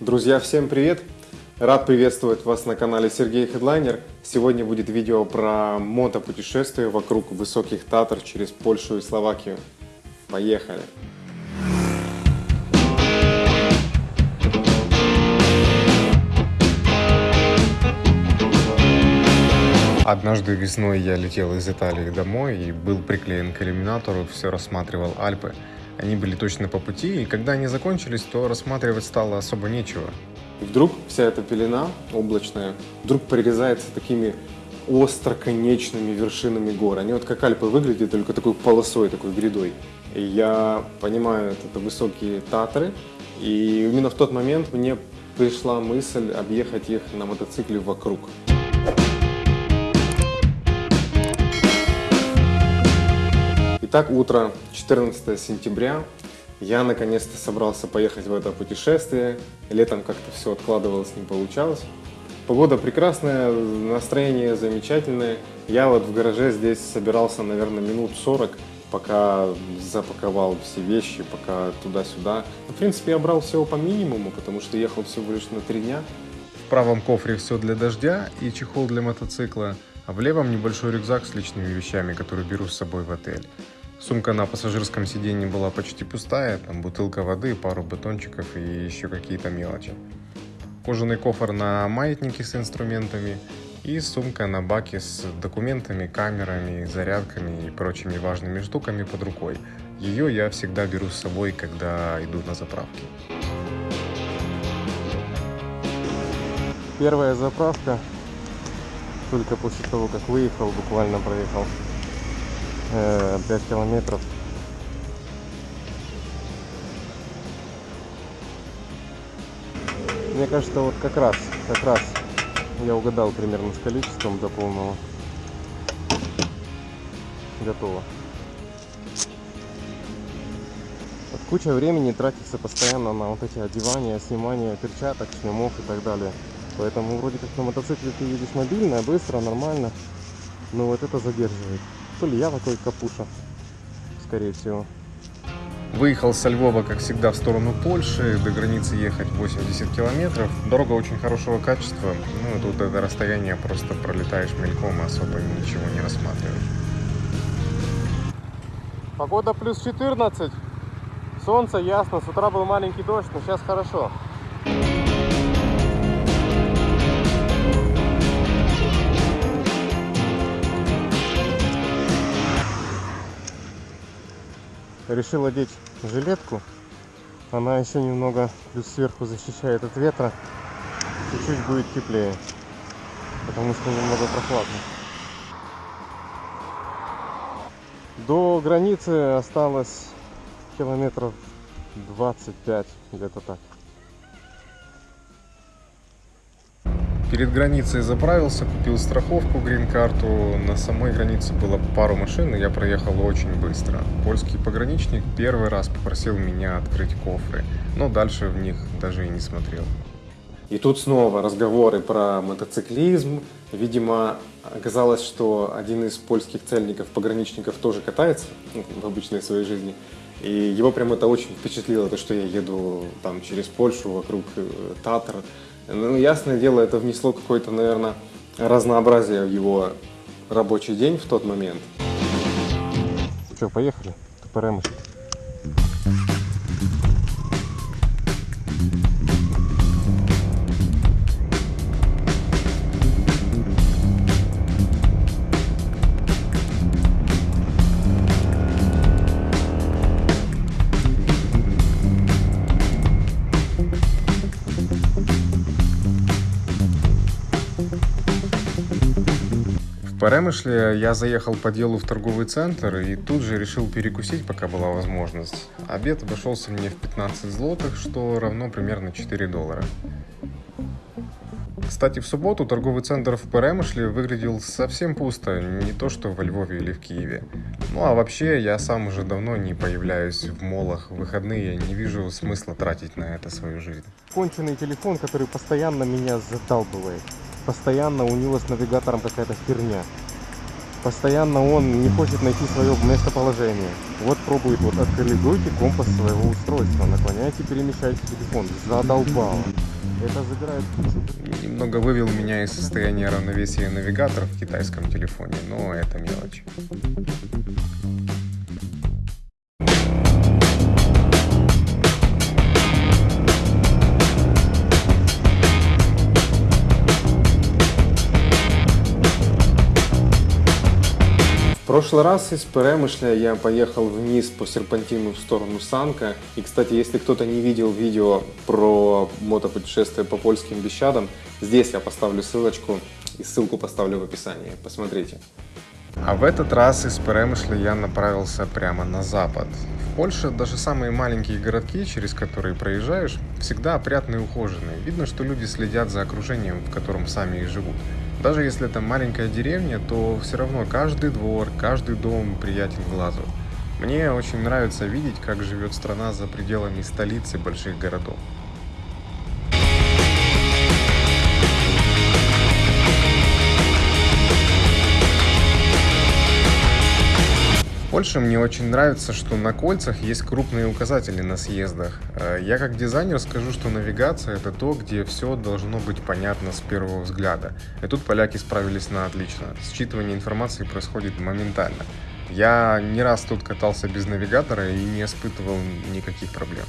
Друзья, всем привет! Рад приветствовать вас на канале Сергей Хедлайнер. Сегодня будет видео про мотопутешествие вокруг высоких Татар через Польшу и Словакию. Поехали! Однажды весной я летел из Италии домой и был приклеен к иллюминатору, все рассматривал Альпы. Они были точно по пути, и когда они закончились, то рассматривать стало особо нечего. И вдруг вся эта пелена облачная вдруг прорезается такими остроконечными вершинами гор. Они вот как Альпы выглядят, только такой полосой, такой грядой. И я понимаю, это высокие Татры, и именно в тот момент мне пришла мысль объехать их на мотоцикле вокруг. Итак, утро 14 сентября. Я наконец-то собрался поехать в это путешествие. Летом как-то все откладывалось, не получалось. Погода прекрасная, настроение замечательное. Я вот в гараже здесь собирался, наверное, минут 40, пока запаковал все вещи, пока туда-сюда. В принципе, я брал всего по минимуму, потому что ехал всего лишь на три дня. В правом кофре все для дождя и чехол для мотоцикла, а в левом небольшой рюкзак с личными вещами, который беру с собой в отель. Сумка на пассажирском сиденье была почти пустая, там бутылка воды, пару батончиков и еще какие-то мелочи. Кожаный кофр на маятнике с инструментами и сумка на баке с документами, камерами, зарядками и прочими важными штуками под рукой. Ее я всегда беру с собой, когда иду на заправки. Первая заправка только после того, как выехал, буквально проехал 5 э, километров. Мне кажется, вот как раз, как раз я угадал примерно с количеством до полного. Готово. Вот куча времени тратится постоянно на вот эти одевания, снимания перчаток, шлемов и так далее. Поэтому вроде как на мотоцикле ты едешь мобильно, быстро, нормально. Но вот это задерживает. То ли я такой капуша, скорее всего. Выехал со Львова, как всегда, в сторону Польши. До границы ехать 80 километров. Дорога очень хорошего качества. Ну, тут это расстояние просто пролетаешь мельком, особо ничего не рассматриваешь. Погода плюс 14. Солнце ясно. С утра был маленький дождь, но сейчас хорошо. Решил одеть жилетку. Она еще немного плюс сверху защищает от ветра. Чуть-чуть будет теплее, потому что немного прохладно. До границы осталось километров 25, где-то так. Перед границей заправился, купил страховку, грин-карту. На самой границе было пару машин, и я проехал очень быстро. Польский пограничник первый раз попросил меня открыть кофры, но дальше в них даже и не смотрел. И тут снова разговоры про мотоциклизм. Видимо, оказалось, что один из польских цельников, пограничников, тоже катается ну, в обычной своей жизни. И его прям это очень впечатлило, то, что я еду там через Польшу, вокруг э, Татар, ну, ясное дело, это внесло какое-то, наверное, разнообразие в его рабочий день в тот момент. Что, поехали? Тупоремыш. Перемышле я заехал по делу в торговый центр и тут же решил перекусить, пока была возможность. Обед обошелся мне в 15 злотых, что равно примерно 4 доллара. Кстати, в субботу торговый центр в Перемышле выглядел совсем пусто, не то что во Львове или в Киеве. Ну а вообще, я сам уже давно не появляюсь в молах в выходные, не вижу смысла тратить на это свою жизнь. Конченый телефон, который постоянно меня задалбывает постоянно у него с навигатором какая-то херня. постоянно он не хочет найти свое местоположение. Вот пробует, вот откалибруйте компас своего устройства, наклоняйте, перемещайте телефон. Задолбало. Это забирает Немного вывел меня из состояния равновесия навигатор в китайском телефоне, но это мелочь. Прошлый раз из Перемышля я поехал вниз по серпантину в сторону Санка. И, кстати, если кто-то не видел видео про мотопутешествие по польским Бещадам, здесь я поставлю ссылочку и ссылку поставлю в описании. Посмотрите. А в этот раз из Перемышля я направился прямо на запад. В Польше даже самые маленькие городки, через которые проезжаешь, всегда опрятные и ухоженные. Видно, что люди следят за окружением, в котором сами и живут. Даже если это маленькая деревня, то все равно каждый двор, каждый дом приятен глазу. Мне очень нравится видеть, как живет страна за пределами столицы больших городов. Польше мне очень нравится, что на кольцах есть крупные указатели на съездах. Э, Я как дизайнер скажу, что навигация это то, где все должно быть понятно с первого взгляда. И тут поляки справились на отлично. Считывание информации происходит моментально. Я не раз тут катался без навигатора и не испытывал никаких проблем.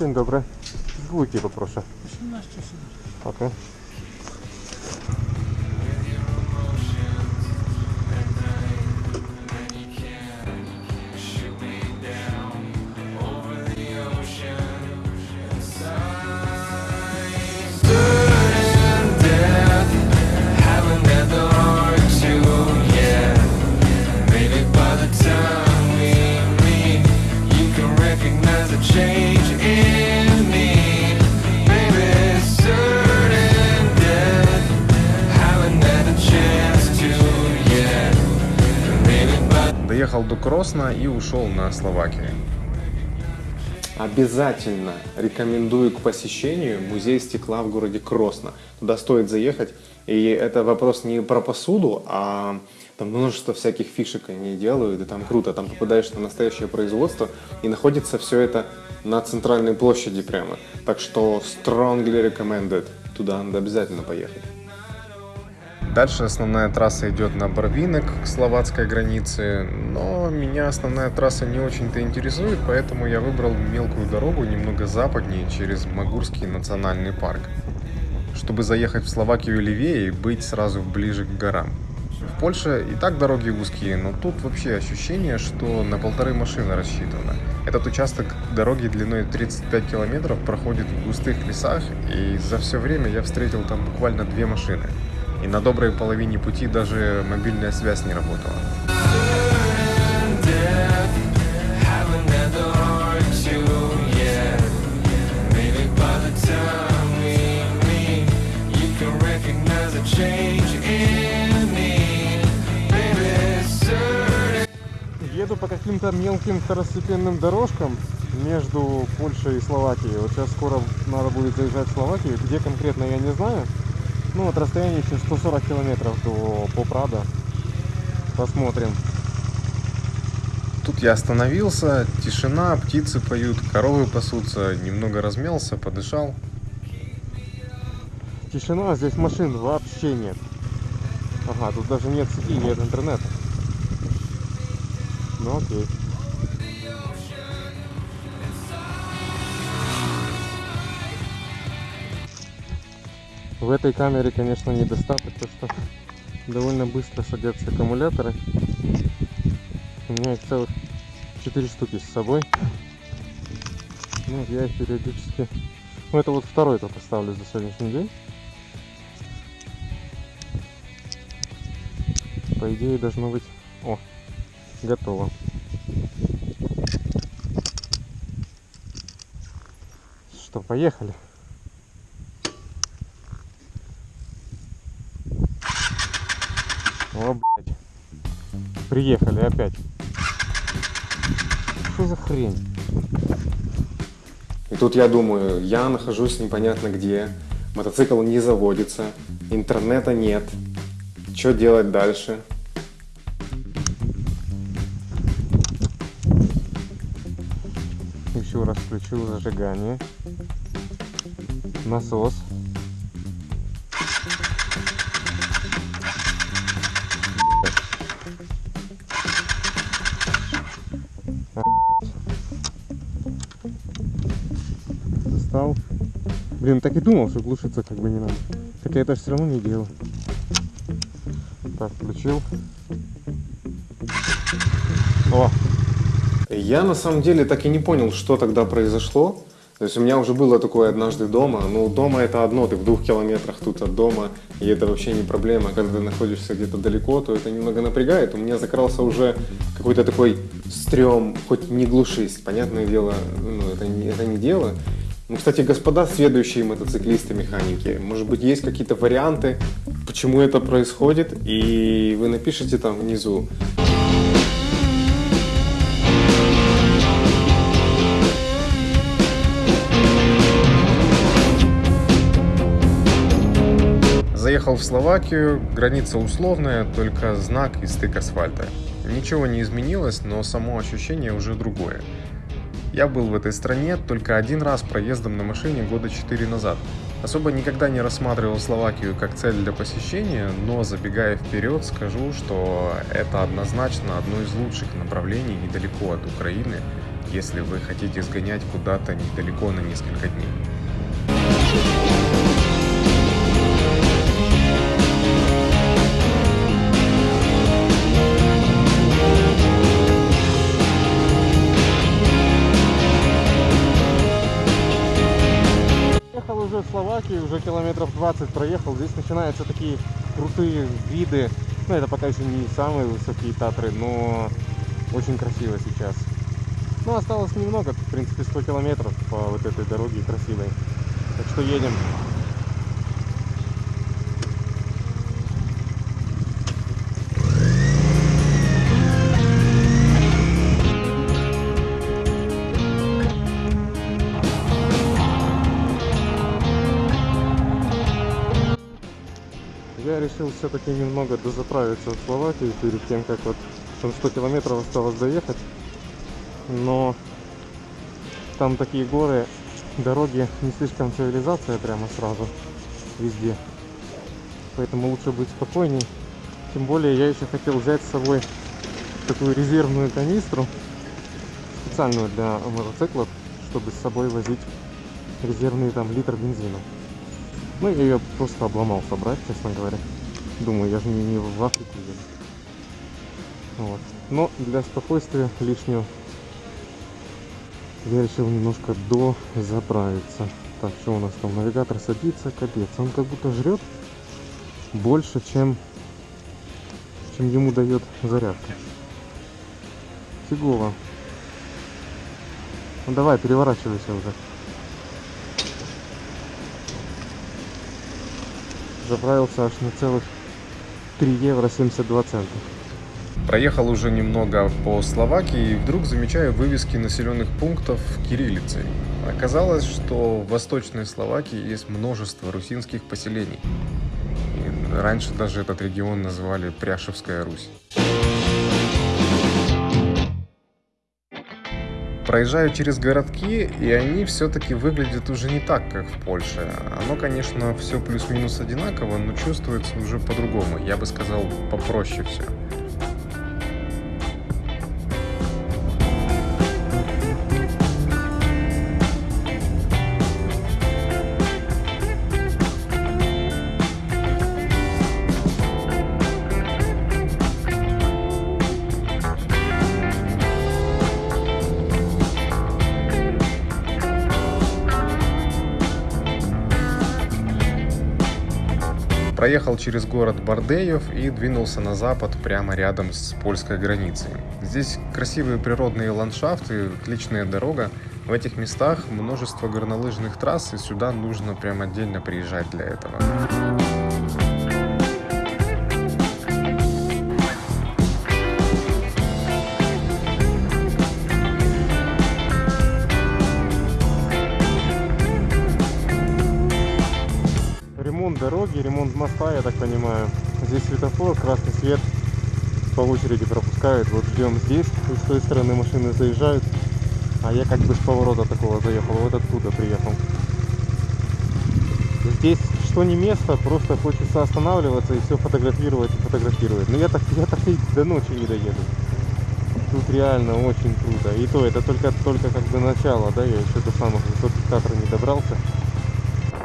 Dzień dobry. Dwójki poproszę. 18 sekund. Okej. Доехал до Кросна и ушел на Словакию. Обязательно рекомендую к посещению музей стекла в городе Кросно. Туда стоит заехать. И это вопрос не про посуду, а там множество всяких фишек они делают, и там круто. Там попадаешь на настоящее производство, и находится все это на центральной площади прямо. Так что strongly recommended. Туда надо обязательно поехать. Дальше основная трасса идет на Барвинок к словацкой границе, но меня основная трасса не очень-то интересует, поэтому я выбрал мелкую дорогу немного западнее через Магурский национальный парк, чтобы заехать в Словакию левее и быть сразу ближе к горам. В Польше и так дороги узкие, но тут вообще ощущение, что на полторы машины рассчитано. Этот участок дороги длиной 35 километров проходит в густых лесах, и за все время я встретил там буквально две машины. И на доброй половине пути даже мобильная связь не работала. Каким-то мелким второстепенным дорожкам между Польшей и Словакией. Вот сейчас скоро надо будет заезжать в Словакию. Где конкретно я не знаю. Ну вот расстояние еще 140 километров до Попрада. Посмотрим. Тут я остановился, тишина, птицы поют, коровы пасутся, немного размялся, подышал. Тишина, здесь машин вообще нет. Ага, тут даже нет сети, нет интернета. Ну окей. В этой камере, конечно, недостаток, то что довольно быстро садятся аккумуляторы. У меня их целых 4 штуки с собой. Ну, я их периодически... Ну, это вот второй только ставлю за сегодняшний день. По идее, должно быть... О, готово. Что, поехали? О, блядь. Приехали опять. Что за хрень? И тут я думаю, я нахожусь непонятно где, мотоцикл не заводится, интернета нет. Что делать дальше? Включил зажигание. Насос. Достал. Блин, так и думал, что глушиться как бы не надо. Так я это все равно не делал. Так, включил. О, Я на самом деле так и не понял, что тогда произошло. То есть у меня уже было такое однажды дома. Ну, дома это одно, ты в двух километрах тут от дома, и это вообще не проблема. Когда ты находишься где-то далеко, то это немного напрягает. У меня закрался уже какой-то такой стрём, хоть не глушись. Понятное дело, ну, это, не, это не дело. Ну, кстати, господа следующие мотоциклисты, механики, может быть, есть какие-то варианты, почему это происходит, и вы напишите там внизу. Заехал в Словакию, граница условная, только знак и стык асфальта. Ничего не изменилось, но само ощущение уже другое. Я был в этой стране только один раз проездом на машине года 4 назад. Особо никогда не рассматривал Словакию как цель для посещения, но забегая вперед, скажу, что это однозначно одно из лучших направлений недалеко от Украины, если вы хотите сгонять куда-то недалеко на несколько дней. 20 проехал. Здесь начинаются такие крутые виды. Ну, это пока еще не самые высокие Татры, но очень красиво сейчас. Ну, осталось немного, в принципе, 100 километров по вот этой дороге красивой. Так что едем. Решил все-таки немного дозаправиться в Словакии перед тем, как вот там 100 километров осталось доехать. Но там такие горы, дороги не слишком цивилизация прямо сразу везде. Поэтому лучше быть спокойней. Тем более я еще хотел взять с собой такую резервную канистру, специальную для мотоциклов, чтобы с собой возить резервный там литр бензина. Ну, я ее просто обломал собрать, честно говоря. Думаю, я же не, не в Африку еду. Вот. Но для спокойствия лишнего я решил немножко дозаправиться. Так, что у нас там? Навигатор садится, капец. Он как будто жрет больше, чем, чем ему дает зарядка. Фигово. Ну давай, переворачивайся уже. Заправился аж на целых 3 евро 72 цента. Проехал уже немного по Словакии и вдруг замечаю вывески населенных пунктов кириллицей. Оказалось, что в Восточной Словакии есть множество русинских поселений. И раньше даже этот регион называли Пряшевская Русь. Проезжаю через городки, и они все-таки выглядят уже не так, как в Польше. Оно, конечно, все плюс-минус одинаково, но чувствуется уже по-другому. Я бы сказал, попроще все. Проехал через город Бардеев и двинулся на запад прямо рядом с польской границей. Здесь красивые природные ландшафты, отличная дорога. В этих местах множество горнолыжных трасс, и сюда нужно прям отдельно приезжать для этого. Дороги, ремонт моста, я так понимаю. Здесь светофор, красный свет по очереди пропускают. Вот ждем здесь, с той стороны машины заезжают. А я как бы с поворота такого заехал, вот оттуда приехал. Здесь что не место, просто хочется останавливаться и все фотографировать и фотографировать. Но я так, я так и до ночи не доеду. Тут реально очень круто. И то это только, только как бы начало, да, я еще до самых высоких Татар не добрался.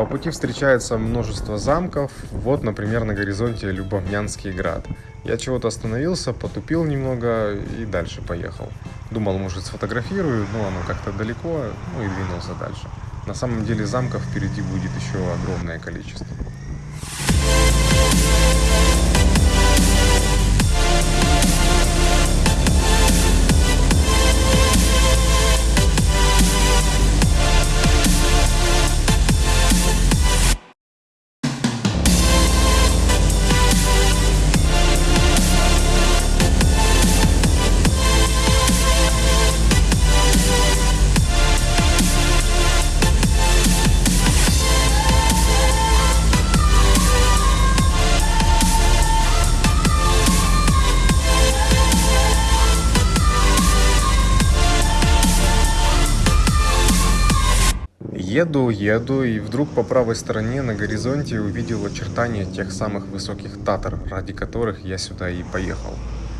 По пути встречается множество замков. Вот, например, на горизонте Любовнянский град. Я чего-то остановился, потупил немного и дальше поехал. Думал, может, сфотографирую, но оно как-то далеко, ну и двинулся дальше. На самом деле замков впереди будет еще огромное количество. Еду, еду, и вдруг по правой стороне на горизонте увидел очертания тех самых высоких татар, ради которых я сюда и поехал.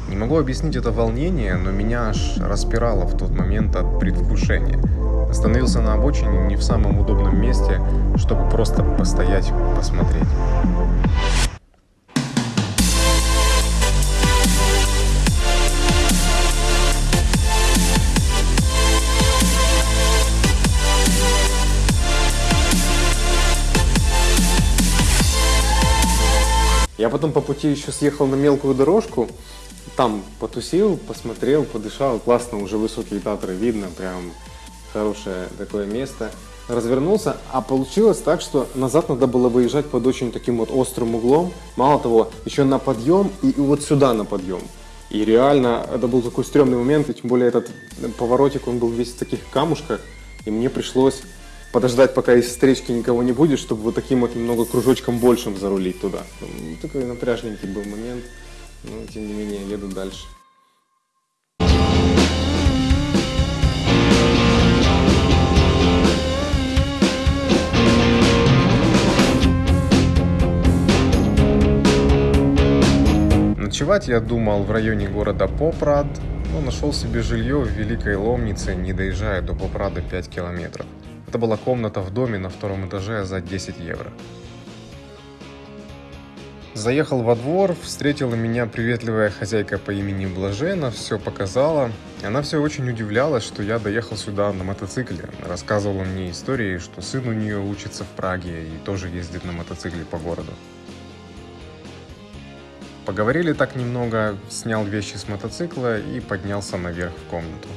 Не могу объяснить это волнение, но меня аж распирало в тот момент от предвкушения. Остановился на обочине не в самом удобном месте, чтобы просто постоять, посмотреть. Я потом по пути еще съехал на мелкую дорожку, там потусил, посмотрел, подышал, классно, уже высокие татры видно, прям хорошее такое место. Развернулся, а получилось так, что назад надо было выезжать под очень таким вот острым углом. Мало того, еще на подъем и, и вот сюда на подъем. И реально, это был такой стрёмный момент, и тем более этот поворотик, он был весь в таких камушках, и мне пришлось подождать, пока из встречки никого не будет, чтобы вот таким вот немного кружочком большим зарулить туда. Ну, такой напряжненький был момент, но тем не менее еду дальше. Ночевать я думал в районе города Попрад, но нашел себе жилье в Великой Ломнице, не доезжая до Попрада 5 километров. Это была комната в доме на втором этаже за 10 евро. Заехал во двор, встретила меня приветливая хозяйка по имени Блажена, все показала. Она все очень удивлялась, что я доехал сюда на мотоцикле. Рассказывала мне истории, что сын у нее учится в Праге и тоже ездит на мотоцикле по городу. Поговорили так немного, снял вещи с мотоцикла и поднялся наверх в комнату.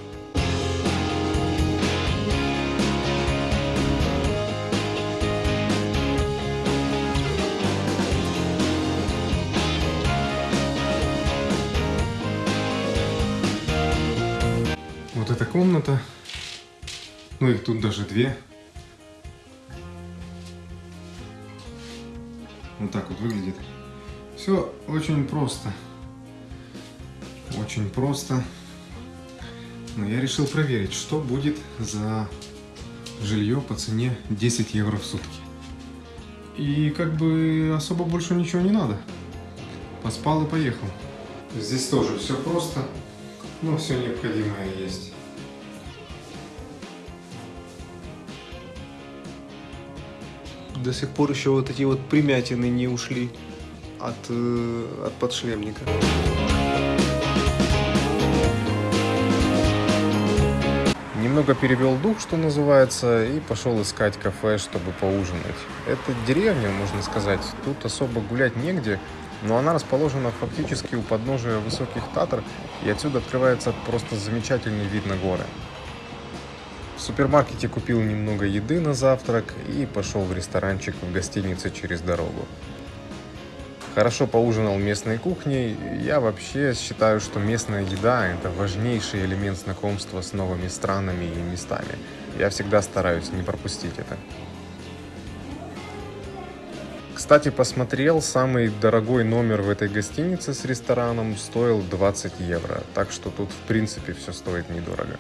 Комната, ну их тут даже две. Вот так вот выглядит. Все очень просто. Очень просто. Но я решил проверить, что будет за жилье по цене 10 евро в сутки. И как бы особо больше ничего не надо. Поспал и поехал. Здесь тоже все просто, но все необходимое есть. До сих пор еще вот эти вот примятины не ушли от, э, от подшлемника. Немного перевел дух, что называется, и пошел искать кафе, чтобы поужинать. Это деревня, можно сказать. Тут особо гулять негде, но она расположена фактически у подножия высоких Татар, и отсюда открывается просто замечательный вид на горы. Супермаркете купил немного еды на завтрак и пошел в ресторанчик в гостинице через дорогу. Хорошо поужинал местной кухней. Я вообще считаю, что местная еда – это важнейший элемент знакомства с новыми странами и местами. Я всегда стараюсь не пропустить это. Кстати, посмотрел, самый дорогой номер в этой гостинице с рестораном стоил 20 евро, так что тут в принципе все стоит недорого.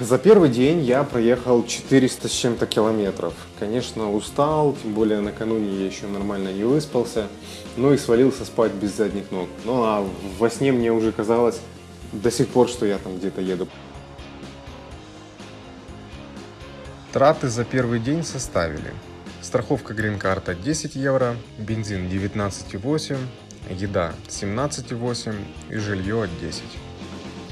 За первый день я проехал 400 с чем-то километров. Конечно, устал, тем более накануне я еще нормально не выспался, ну и свалился спать без задних ног. Ну а во сне мне уже казалось до сих пор, что я там где-то еду. Траты за первый день составили. Страховка грин-карта 10 евро, бензин 19,8, еда 17,8 и жилье 10.